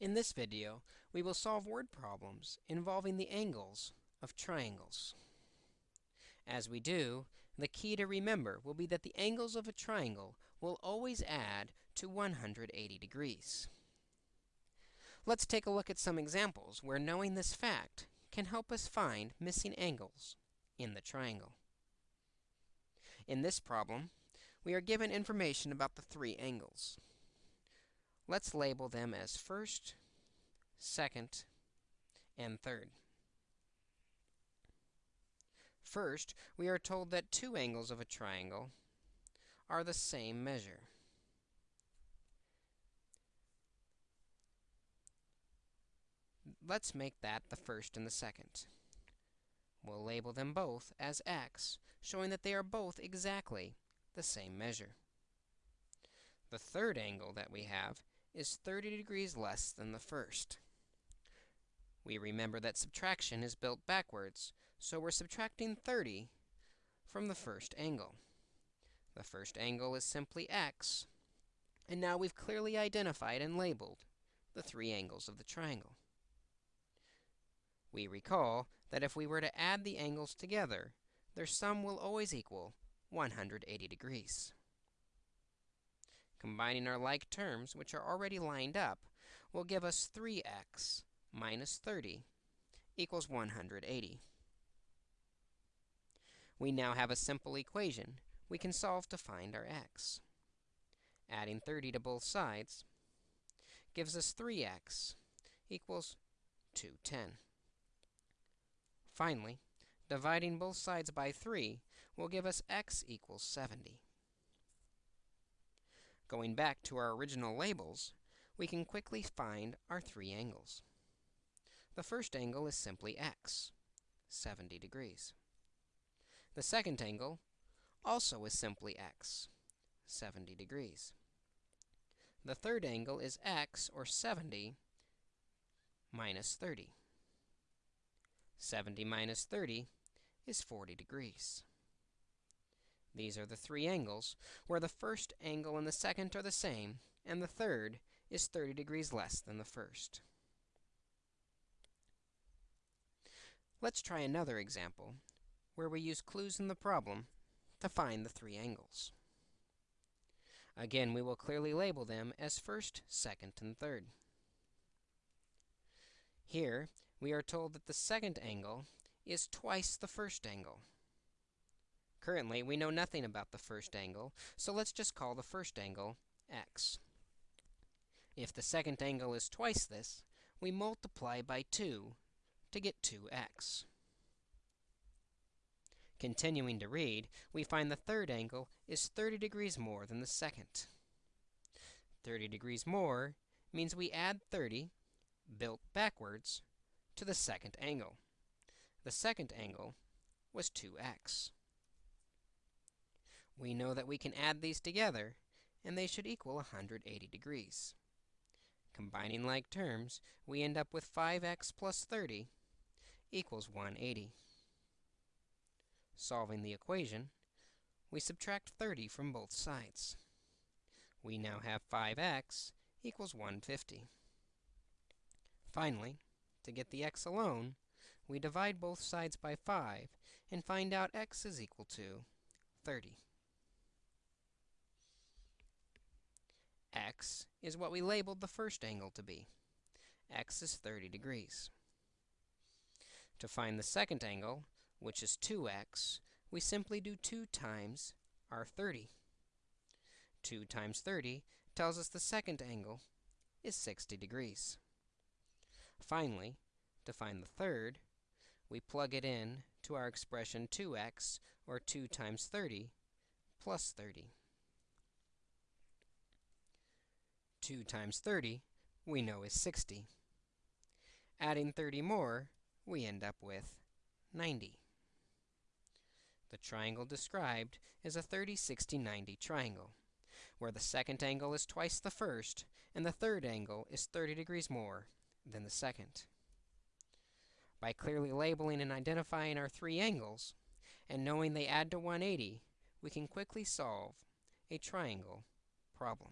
In this video, we will solve word problems involving the angles of triangles. As we do, the key to remember will be that the angles of a triangle will always add to 180 degrees. Let's take a look at some examples where knowing this fact can help us find missing angles in the triangle. In this problem, we are given information about the three angles. Let's label them as first, second, and third. First, we are told that two angles of a triangle are the same measure. Let's make that the first and the second. We'll label them both as x, showing that they are both exactly the same measure. The third angle that we have is 30 degrees less than the first. We remember that subtraction is built backwards, so we're subtracting 30 from the first angle. The first angle is simply x, and now we've clearly identified and labeled the three angles of the triangle. We recall that if we were to add the angles together, their sum will always equal 180 degrees. Combining our like terms, which are already lined up, will give us 3x minus 30 equals 180. We now have a simple equation we can solve to find our x. Adding 30 to both sides gives us 3x equals 210. Finally, dividing both sides by 3 will give us x equals 70. Going back to our original labels, we can quickly find our three angles. The first angle is simply x, 70 degrees. The second angle also is simply x, 70 degrees. The third angle is x, or 70, minus 30. 70 minus 30 is 40 degrees. These are the three angles, where the first angle and the second are the same, and the third is 30 degrees less than the first. Let's try another example, where we use clues in the problem to find the three angles. Again, we will clearly label them as first, second, and third. Here, we are told that the second angle is twice the first angle. Currently, we know nothing about the first angle, so let's just call the first angle x. If the second angle is twice this, we multiply by 2 to get 2x. Continuing to read, we find the third angle is 30 degrees more than the second. 30 degrees more means we add 30, built backwards, to the second angle. The second angle was 2x we know that we can add these together, and they should equal 180 degrees. Combining like terms, we end up with 5x plus 30 equals 180. Solving the equation, we subtract 30 from both sides. We now have 5x equals 150. Finally, to get the x alone, we divide both sides by 5 and find out x is equal to 30. X is what we labeled the first angle to be. x is 30 degrees. To find the second angle, which is 2x, we simply do 2 times our 30. 2 times 30 tells us the second angle is 60 degrees. Finally, to find the third, we plug it in to our expression 2x, or 2 times 30, plus 30. 2 times 30, we know is 60. Adding 30 more, we end up with 90. The triangle described is a 30, 60, 90 triangle, where the second angle is twice the first, and the third angle is 30 degrees more than the second. By clearly labeling and identifying our three angles, and knowing they add to 180, we can quickly solve a triangle problem.